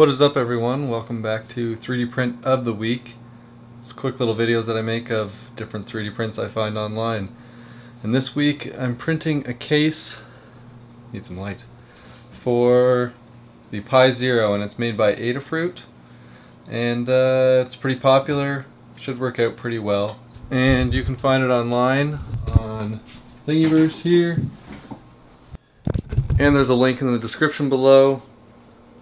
What is up everyone? Welcome back to 3D Print of the Week. It's quick little videos that I make of different 3D prints I find online. And this week I'm printing a case, need some light, for the Pi Zero and it's made by Adafruit. And uh, it's pretty popular, should work out pretty well. And you can find it online on Thingiverse here. And there's a link in the description below.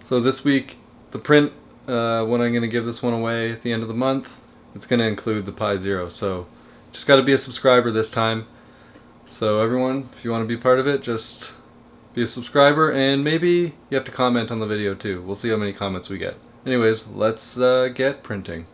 So this week, the print, uh, when I'm going to give this one away at the end of the month, it's going to include the Pi Zero. So just got to be a subscriber this time. So everyone, if you want to be part of it, just be a subscriber and maybe you have to comment on the video too. We'll see how many comments we get. Anyways, let's uh, get printing.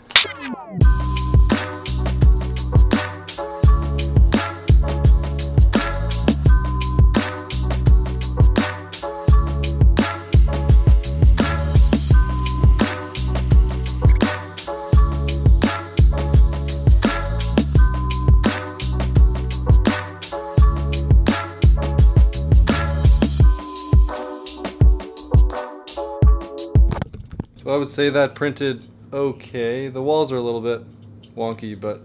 So I would say that printed okay. The walls are a little bit wonky, but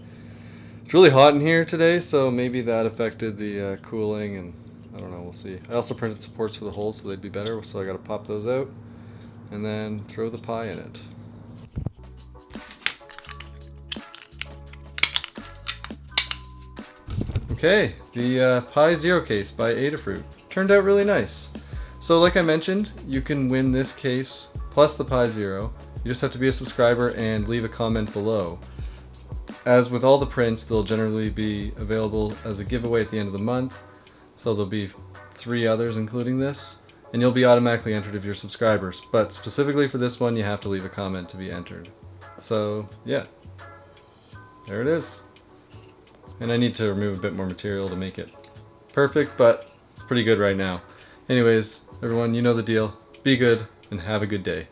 it's really hot in here today, so maybe that affected the uh, cooling, and I don't know, we'll see. I also printed supports for the holes so they'd be better, so I gotta pop those out, and then throw the Pi in it. Okay, the uh, Pi Zero case by Adafruit. Turned out really nice. So like I mentioned, you can win this case plus the Pi Zero. You just have to be a subscriber and leave a comment below. As with all the prints, they'll generally be available as a giveaway at the end of the month. So there'll be three others including this. And you'll be automatically entered if you're subscribers. But specifically for this one, you have to leave a comment to be entered. So yeah, there it is. And I need to remove a bit more material to make it perfect, but it's pretty good right now. Anyways, everyone, you know the deal. Be good and have a good day.